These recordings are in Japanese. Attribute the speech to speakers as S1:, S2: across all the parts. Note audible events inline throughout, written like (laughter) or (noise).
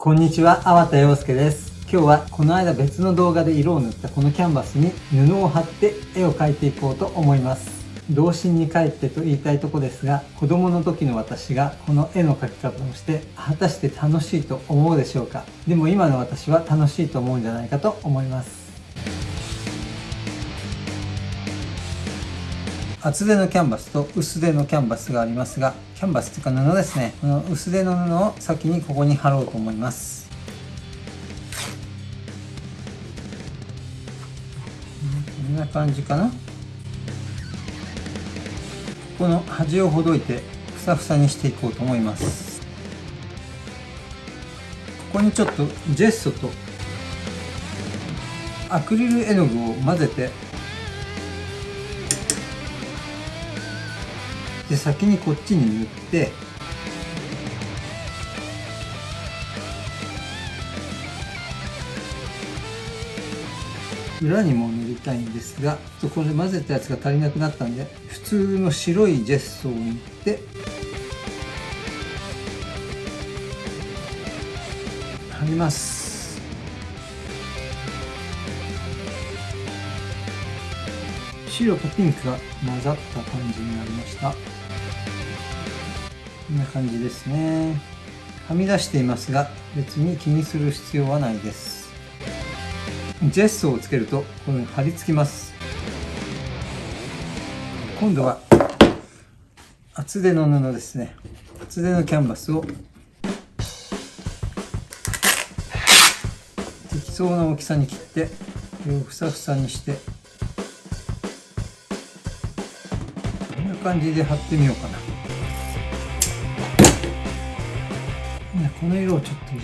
S1: こんにちは、粟田洋介です。今日はこの間別の動画で色を塗ったこのキャンバスに布を貼って絵を描いていこうと思います。童心に帰ってと言いたいとこですが、子供の時の私がこの絵の描き方をして果たして楽しいと思うでしょうか？でも今の私は楽しいと思うんじゃないかと思います。厚手のキャンバスと薄手のキャンバスがありますがキャンバスというか布ですね。この薄手の布を先にここに貼ろうと思います。こんな感じかな。この端をほどいてふさふさにしていこうと思います。ここにちょっとジェッソとアクリル絵の具を混ぜてで先にこっちに塗って。裏にも塗りたいんですがちょっとこれ混ぜたやつが足りなくなったんで普通の白いジェッソを塗って。貼ります。白とピンクが混ざった感じになりました。こんな感じですね。はみ出していますが別に気にする必要はないです。ジェッソをつけるとこのように貼り付きます。今度は厚手の布ですね。厚手のキャンバスを適当な大きさに切ってこれをふさふさにしてこんな感じで貼ってみようかな。この色をちょっと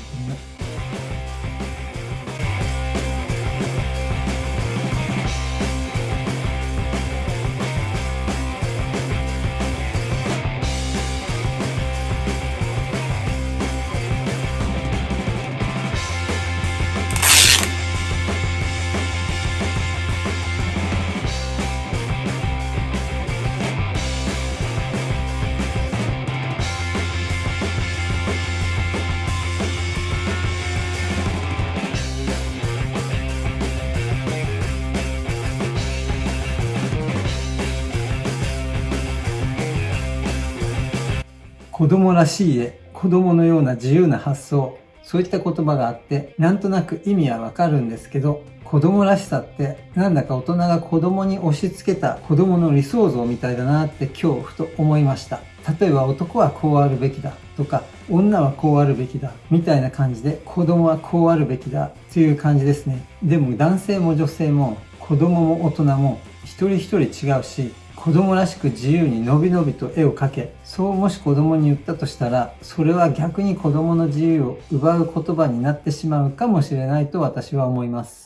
S1: 子供らしい絵、子供のような自由な発想、そういった言葉があって、なんとなく意味はわかるんですけど、子供らしさって、なんだか大人が子供に押し付けた子供の理想像みたいだなって今日ふと思いました。例えば男はこうあるべきだとか、女はこうあるべきだみたいな感じで、子供はこうあるべきだという感じですね。でも男性も女性も子供も大人も一人一人違うし、子供らしく自由にのびのびと絵を描け。そうもし子供に言ったとしたらそれは逆に子供の自由を奪う言葉になってしまうかもしれないと私は思います。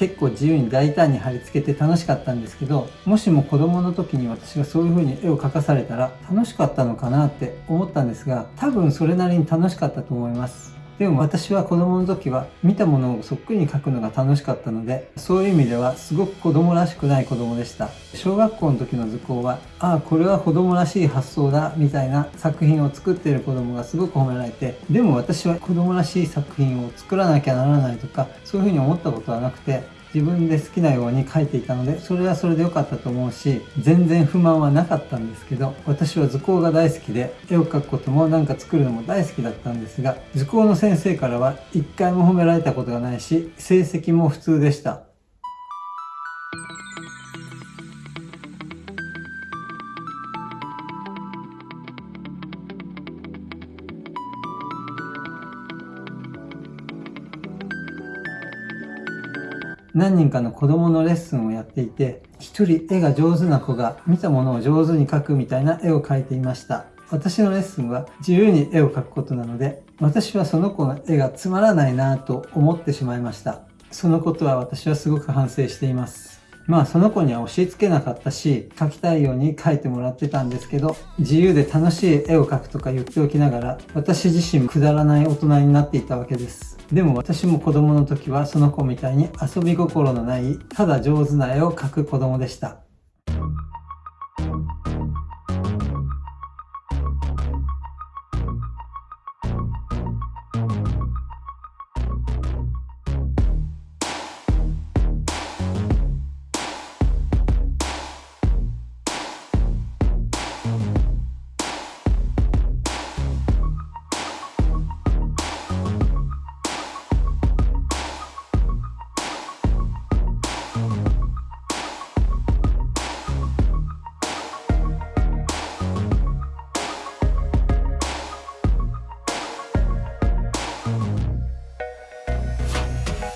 S1: 結構自由に大胆に貼り付けて楽しかったんですけどもしも子供の時に私がそういう風に絵を描かされたら楽しかったのかなって思ったんですが多分それなりに楽しかったと思います。でも私は子供の時は見たものをそっくりに描くのが楽しかったのでそういう意味ではすごく子供らしくない子供でした。小学校の時の図工はああこれは子供らしい発想だみたいな作品を作っている子供がすごく褒められてでも私は子供らしい作品を作らなきゃならないとかそういうふうに思ったことはなくて自分で好きなように書いていたのでそれはそれで良かったと思うし全然不満はなかったんですけど私は図工が大好きで絵を描くこともなんか作るのも大好きだったんですが図工の先生からは一回も褒められたことがないし成績も普通でした。何人かの子供のレッスンをやっていて、一人絵が上手な子が見たものを上手に描くみたいな絵を描いていました。私のレッスンは自由に絵を描くことなので、私はその子の絵がつまらないなぁと思ってしまいました。そのことは私はすごく反省しています。まあその子には押し付けなかったし、描きたいように描いてもらってたんですけど、自由で楽しい絵を描くとか言っておきながら、私自身くだらない大人になっていたわけです。でも私も子供の時はその子みたいに遊び心のない、ただ上手な絵を描く子供でした。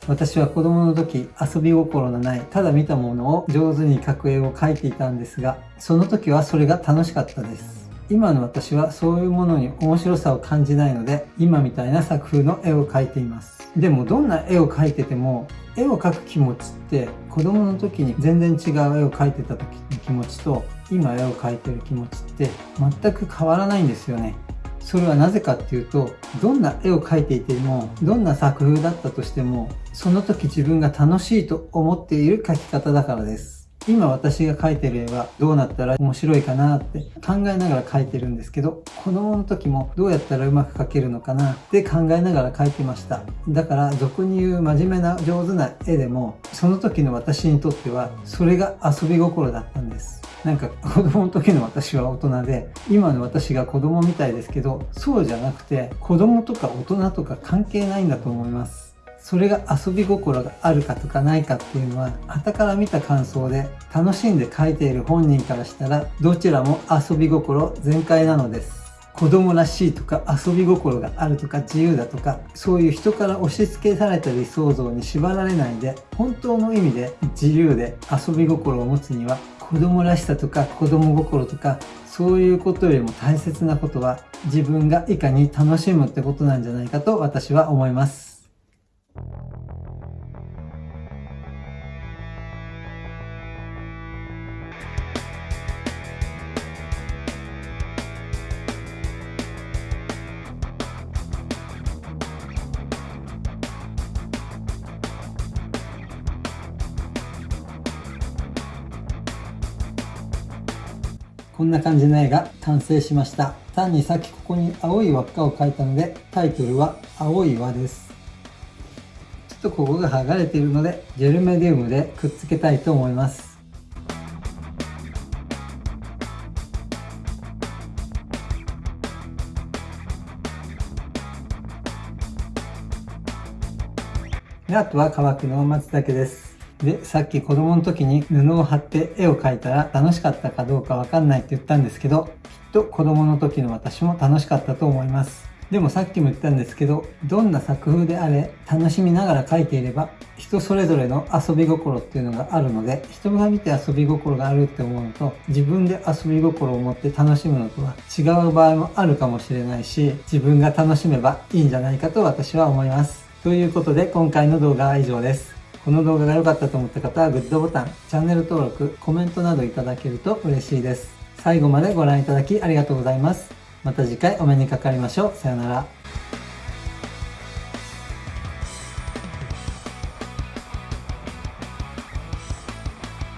S1: 私は子供の時遊び心のないただ見たものを上手に描く絵を描いていたんですがその時はそれが楽しかったです。今の私はそういうものに面白さを感じないので今みたいな作風の絵を描いています。でもどんな絵を描いてても絵を描く気持ちって子供の時に全然違う絵を描いてた時の気持ちと今絵を描いてる気持ちって全く変わらないんですよね。それはなぜかっていうとどんな絵を描いていてもどんな作風だったとしてもその時自分が楽しいと思っている描き方だからです。今私が描いてる絵はどうなったら面白いかなって考えながら描いてるんですけど子供の時もどうやったらうまく描けるのかなって考えながら描いてました。だから俗に言う真面目な上手な絵でもその時の私にとってはそれが遊び心だったんです。なんか (laughs) 子供の時の私は大人で今の私が子供みたいですけどそうじゃなくて子供とか大人とか関係ないんだと思います。それが遊び心があるかとかないかっていうのは傍から見た感想で楽しんで描いている本人からしたらどちらも遊び心全開なのです。子供らしいとか遊び心があるとか自由だとかそういう人から押し付けされた理想像に縛られないで本当の意味で自由で遊び心を持つには子供らしさとか子供心とかそういうことよりも大切なことは自分がいかに楽しむってことなんじゃないかと私は思います。こんな感じの絵が完成しました。単にさっきここに青い輪っかを描いたので、タイトルは青い輪です。ちょっとここが剥がれているので、ジェルメディウムでくっつけたいと思います。であとは乾くのを待つだけです。で、さっき子供の時に布を貼って絵を描いたら楽しかったかどうかわかんないって言ったんですけど、きっと子供の時の私も楽しかったと思います。でもさっきも言ったんですけど、どんな作風であれ楽しみながら描いていれば人それぞれの遊び心っていうのがあるので、人が見て遊び心があるって思うのと、自分で遊び心を持って楽しむのとは違う場合もあるかもしれないし、自分が楽しめばいいんじゃないかと私は思います。ということで今回の動画は以上です。この動画が良かったと思った方はグッドボタン、チャンネル登録、コメントなどいただけると嬉しいです。最後までご覧いただきありがとうございます。また次回お目にかかりましょう。さよなら。